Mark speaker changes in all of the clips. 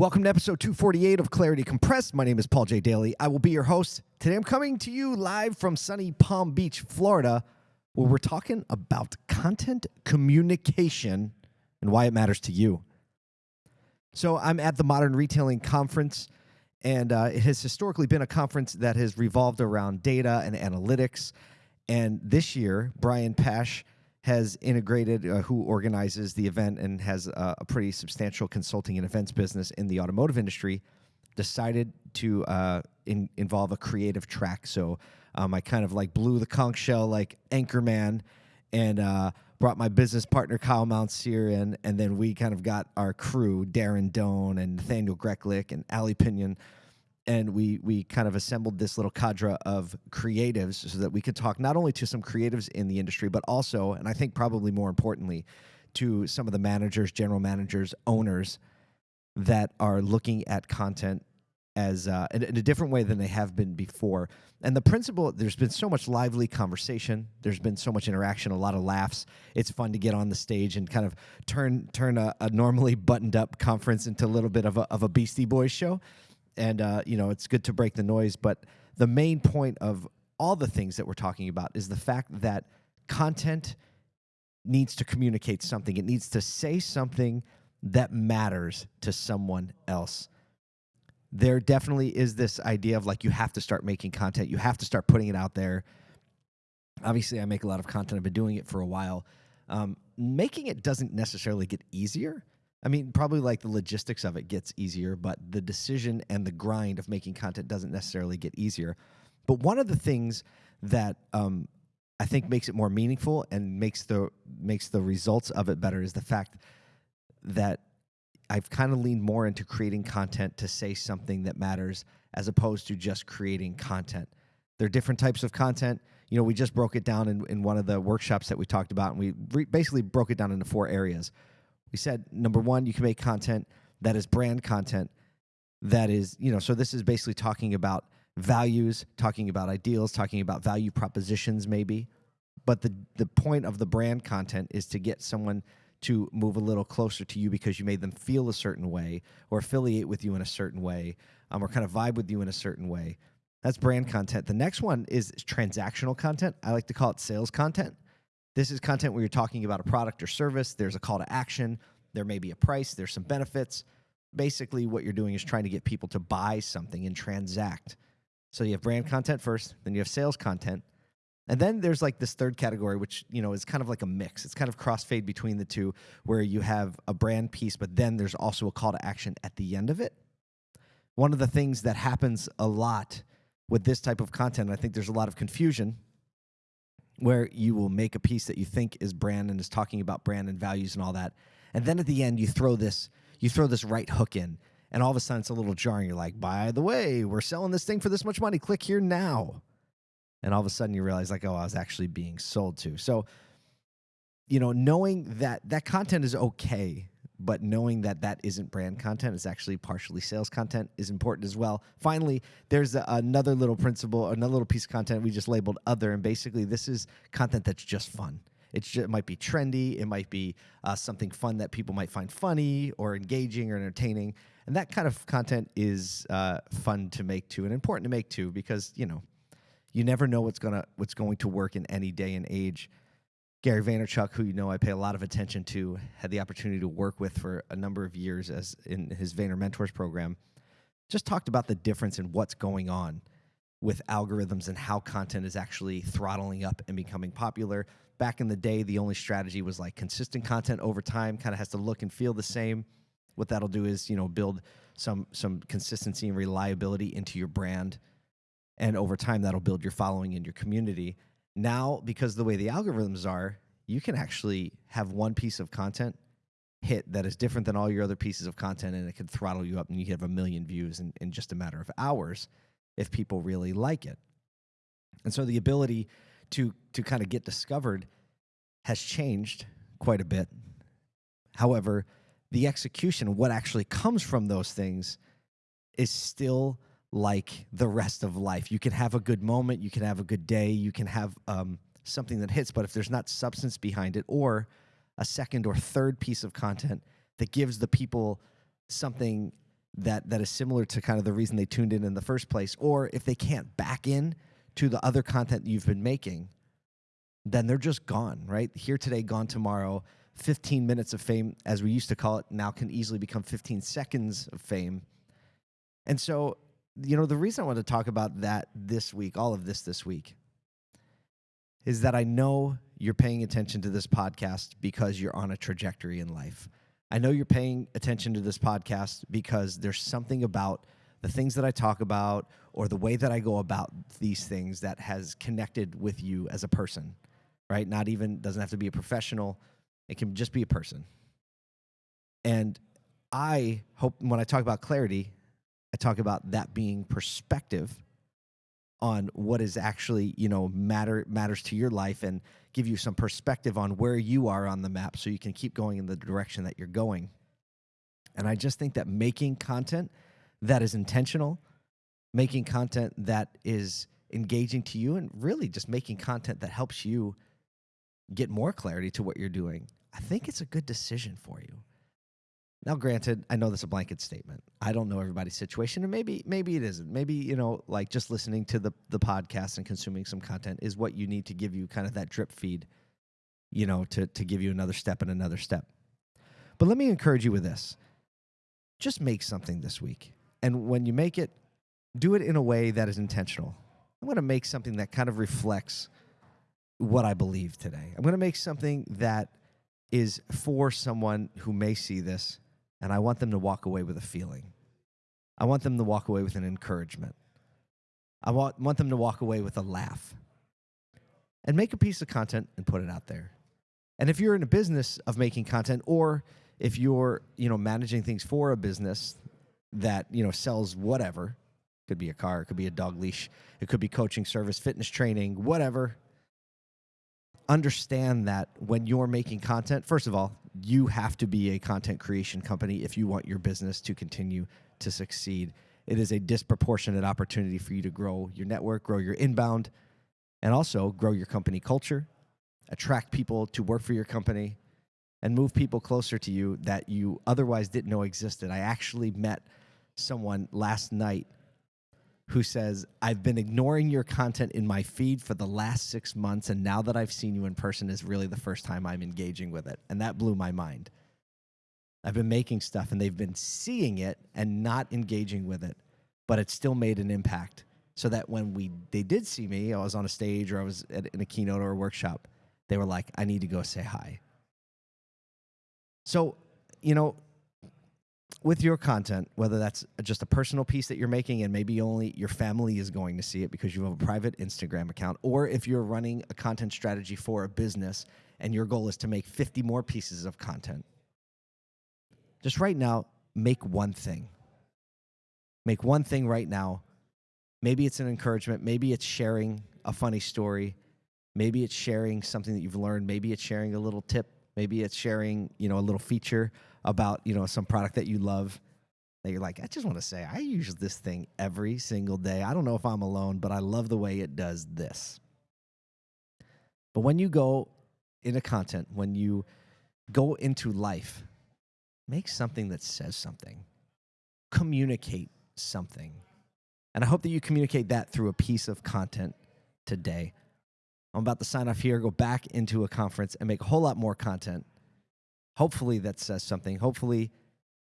Speaker 1: Welcome to episode 248 of Clarity Compressed. My name is Paul J. Daly. I will be your host. Today I'm coming to you live from sunny Palm Beach, Florida, where we're talking about content communication and why it matters to you. So I'm at the Modern Retailing Conference, and uh, it has historically been a conference that has revolved around data and analytics. And this year, Brian Pasch has integrated, uh, who organizes the event and has uh, a pretty substantial consulting and events business in the automotive industry, decided to uh, in, involve a creative track. So um, I kind of like blew the conch shell like Anchorman and uh, brought my business partner Kyle Mountsier in, and then we kind of got our crew, Darren Doan and Nathaniel Greklick and Ali Pinion, and we we kind of assembled this little cadre of creatives so that we could talk not only to some creatives in the industry, but also, and I think probably more importantly, to some of the managers, general managers, owners that are looking at content as uh, in, in, a different way than they have been before. And the principle, there's been so much lively conversation. There's been so much interaction, a lot of laughs. It's fun to get on the stage and kind of turn turn a, a normally buttoned up conference into a little bit of a, of a Beastie Boys show and uh, you know it's good to break the noise. But the main point of all the things that we're talking about is the fact that content needs to communicate something. It needs to say something that matters to someone else. There definitely is this idea of like you have to start making content, you have to start putting it out there. Obviously, I make a lot of content. I've been doing it for a while. Um, making it doesn't necessarily get easier. I mean, probably like the logistics of it gets easier, but the decision and the grind of making content doesn't necessarily get easier. But one of the things that um, I think makes it more meaningful and makes the makes the results of it better is the fact that I've kind of leaned more into creating content to say something that matters as opposed to just creating content. There are different types of content. You know, we just broke it down in, in one of the workshops that we talked about, and we re- basically broke it down into four areas we said number one, you can make content that is brand content that is, you know, so this is basically talking about values, talking about ideals, talking about value propositions, maybe. But the the point of the brand content is to get someone to move a little closer to you because you made them feel a certain way or affiliate with you in a certain way um, or kind of vibe with you in a certain way. That's brand content. The next one is transactional content. I like to call it sales content. This is content where you're talking about a product or service. There's a call to action. There may be a price. There's some benefits. Basically, what you're doing is trying to get people to buy something and transact. So you have brand content first, then you have sales content. And then there's like this third category, which you know is kind of like a mix. It's kind of crossfade between the two, where you have a brand piece, but then there's also a call to action at the end of it. One of the things that happens a lot with this type of content, I think there's a lot of confusion where you will make a piece that you think is brand and is talking about brand and values and all that. And then at the end you throw this you throw this right hook in and all of a sudden it's a little jarring. You're like, by the way, we're selling this thing for this much money. Click here now. And all of a sudden you realize like, oh, I was actually being sold to. So, you know, knowing that that content is okay but knowing that that isn't brand content is actually partially sales content is important as well. Finally there's a, another little principle another little piece of content we just labeled other and basically this is content that's just fun. It's just, it might be trendy it might be uh, something fun that people might find funny or engaging or entertaining and that kind of content is uh, fun to make too and important to make too because you know you never know what's gonna what's going to work in any day and age Gary Vaynerchuk, who you know I pay a lot of attention to, had the opportunity to work with for a number of years as in his Vayner Mentors program, just talked about the difference in what's going on with algorithms and how content is actually throttling up and becoming popular. Back in the day, the only strategy was like consistent content over time, kind of has to look and feel the same. What that'll do is, you know, build some some consistency and reliability into your brand. And over time, that'll build your following in your community now because the way the algorithms are you can actually have one piece of content hit that is different than all your other pieces of content and it could throttle you up and you have a million views in, in just a matter of hours if people really like it. And so the ability to to kind of get discovered has changed quite a bit. However the execution what actually comes from those things is still like the rest of life. You can have a good moment, you can have a good day, you can have um, something that hits, but if there's not substance behind it or a second or third piece of content that gives the people something that that is similar to kind of the reason they tuned in in the first place or if they can't back in to the other content you've been making then they're just gone right here today gone tomorrow 15 minutes of fame as we used to call it now can easily become 15 seconds of fame and so you know the reason i want to talk about that this week all of this this week is that i know you're paying attention to this podcast because you're on a trajectory in life I know you're paying attention to this podcast because there's something about the things that I talk about or the way that I go about these things that has connected with you as a person, right? Not even, doesn't have to be a professional, it can just be a person. And I hope when I talk about clarity, I talk about that being perspective on what is actually you know matter matters to your life and give you some perspective on where you are on the map so you can keep going in the direction that you're going. And i just think that making content that is intentional making content that is engaging to you and really just making content that helps you get more clarity to what you're doing i think it's a good decision for you now, granted, I know that's a blanket statement. I don't know everybody's situation, and maybe maybe it isn't. Maybe you know, like just listening to the the podcast and consuming some content is what you need to give you kind of that drip feed, you know, to to give you another step and another step. But let me encourage you with this: just make something this week, and when you make it, do it in a way that is intentional. I'm going to make something that kind of reflects what I believe today. I'm going to make something that is for someone who may see this and I want them to walk away with a feeling. I want them to walk away with an encouragement. I want, want them to walk away with a laugh. And make a piece of content and put it out there. And if you're in a business of making content or if you're, you know, managing things for a business that, you know, sells whatever, could be a car, it could be a dog leash, it could be coaching service, fitness training, whatever, understand that when you're making content, first of all, you have to be a content creation company if you want your business to continue to succeed. It is a disproportionate opportunity for you to grow your network, grow your inbound, and also grow your company culture, attract people to work for your company, and move people closer to you that you otherwise didn't know existed. I actually met someone last night who says, I've been ignoring your content in my feed for the last six months, and now that I've seen you in person is really the first time I'm engaging with it. And that blew my mind. I've been making stuff and they've been seeing it and not engaging with it, but it still made an impact. So that when we they did see me, I was on a stage or I was at, in a keynote or a workshop, they were like, I need to go say hi. So, you know, with your content, whether that's just a personal piece that you're making and maybe only your family is going to see it because you have a private Instagram account, or if you're running a content strategy for a business and your goal is to make 50 more pieces of content, just right now, make one thing. Make one thing right now. Maybe it's an encouragement, maybe it's sharing a funny story, maybe it's sharing something that you've learned, maybe it's sharing a little tip, maybe it's sharing, you know, a little feature about you know some product that you love that you're like, I just want to say I use this thing every single day. I don't know if I'm alone, but I love the way it does this. But when you go into content, when you go into life, make something that says something, communicate something. And I hope that you communicate that through a piece of content today. I'm about to sign off here, go back into a conference, and make a whole lot more content Hopefully that says something. Hopefully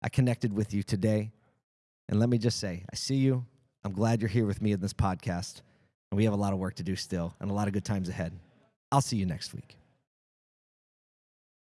Speaker 1: I connected with you today. And let me just say, I see you. I'm glad you're here with me in this podcast. And we have a lot of work to do still and a lot of good times ahead. I'll see you next week.